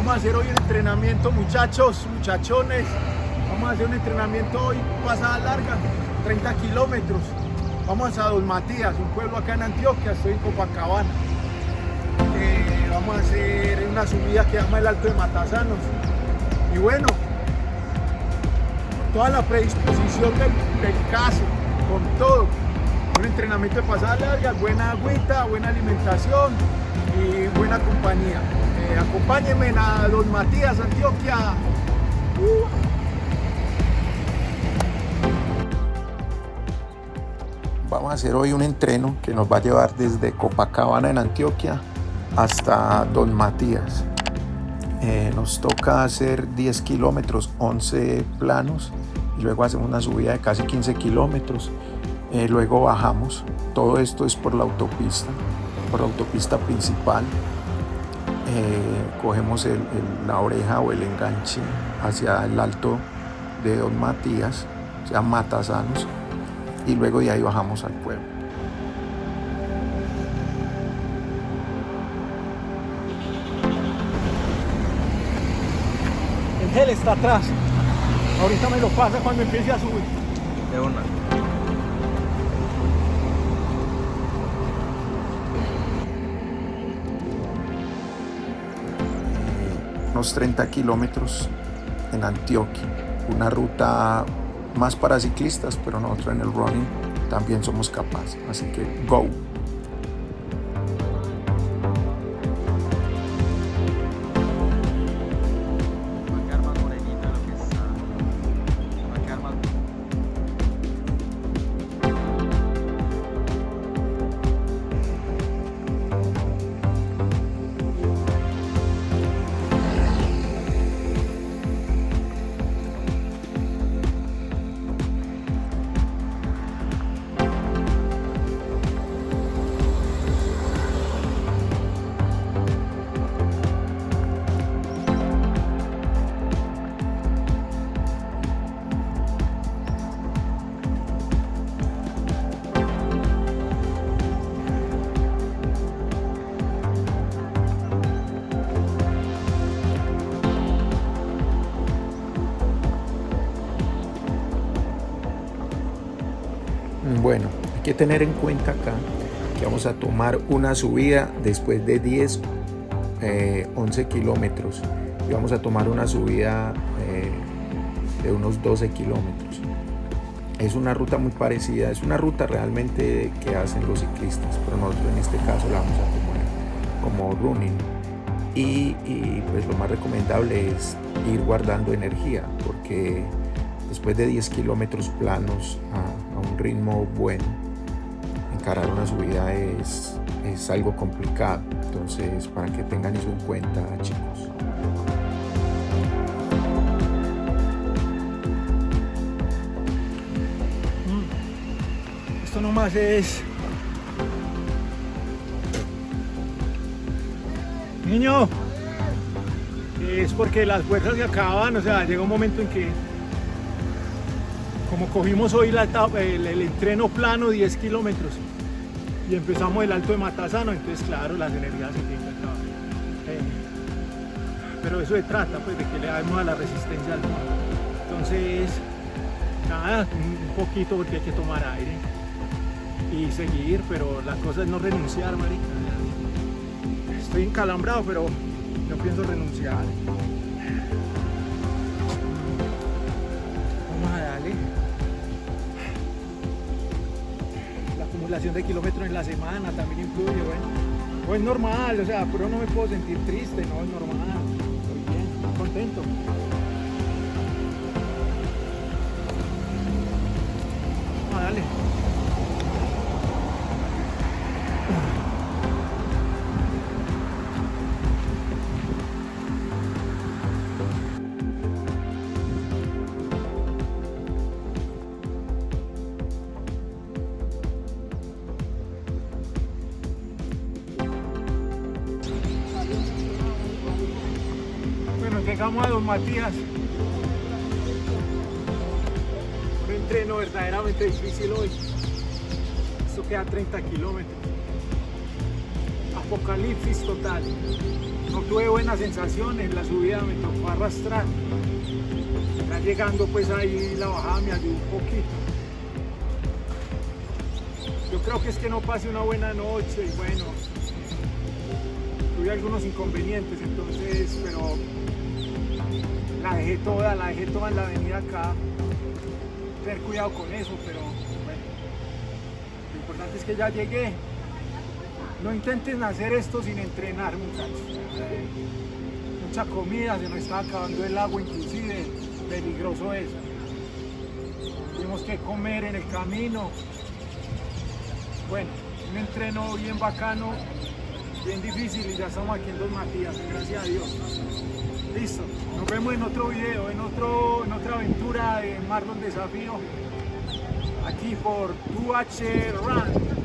Vamos a hacer hoy un entrenamiento, muchachos, muchachones. Vamos a hacer un entrenamiento hoy pasada larga, 30 kilómetros. Vamos a Don Matías, un pueblo acá en Antioquia, estoy en Copacabana. Eh, vamos a hacer una subida que llama el Alto de Matasanos. Y bueno, toda la predisposición del, del caso, con todo. Entrenamiento de pasada larga, buena agüita, buena alimentación y buena compañía. Eh, acompáñenme a Don Matías, Antioquia. Vamos a hacer hoy un entreno que nos va a llevar desde Copacabana en Antioquia hasta Don Matías. Eh, nos toca hacer 10 kilómetros, 11 planos y luego hacemos una subida de casi 15 kilómetros. Eh, luego bajamos. Todo esto es por la autopista, por la autopista principal. Eh, cogemos el, el, la oreja o el enganche hacia el alto de Don Matías, o sea, Matasanos, y luego de ahí bajamos al pueblo. El gel está atrás. Ahorita me lo pasa cuando empiece a subir. De una. Unos 30 kilómetros en Antioquia, una ruta más para ciclistas, pero nosotros en el running también somos capaces. Así que go. Bueno, hay que tener en cuenta acá que vamos a tomar una subida después de 10, eh, 11 kilómetros y vamos a tomar una subida eh, de unos 12 kilómetros. Es una ruta muy parecida, es una ruta realmente que hacen los ciclistas, pero nosotros en este caso la vamos a tomar como running. Y, y pues lo más recomendable es ir guardando energía porque después de 10 kilómetros planos a, un ritmo bueno, encarar una subida es, es algo complicado. Entonces, para que tengan eso en cuenta, chicos. Esto nomás es... Niño, es porque las fuerzas se acaban, o sea, llega un momento en que como cogimos hoy el, entreno plano 10 kilómetros y empezamos el alto de Matasano, entonces claro, las energías se tienen que acabar. Eh, pero eso se trata, pues, de que le damos a la resistencia al mundo. Entonces, nada, un poquito porque hay que tomar aire y seguir, pero la cosa es no renunciar, marica. Estoy encalambrado, pero no pienso renunciar. La acumulación de kilómetros en la semana también influye, bueno. Pues es normal, o sea, pero no me puedo sentir triste, no es normal. Estoy bien, contento. Vamos a llegamos a Don Matías. Un entreno verdaderamente difícil hoy. Esto queda 30 kilómetros. Apocalipsis total. No tuve buenas sensaciones, la subida me tocó arrastrar. Ya llegando pues ahí la bajada me ayudó un poquito. Yo creo que es que no pase una buena noche y bueno, tuve algunos inconvenientes entonces, pero la dejé toda, la dejé toda en la avenida acá. Tener cuidado con eso, pero bueno, lo importante es que ya llegué. No intenten hacer esto sin entrenar, muchachos. Mucha comida, se nos está acabando el agua inclusive, peligroso eso. Tuvimos que comer en el camino. Bueno, un entreno bien bacano, bien difícil y ya estamos aquí en Dos Matías, gracias a Dios. Listo, nos vemos en otro video, en, otro, en otra aventura de Marlon Desafío, aquí por 2H Run.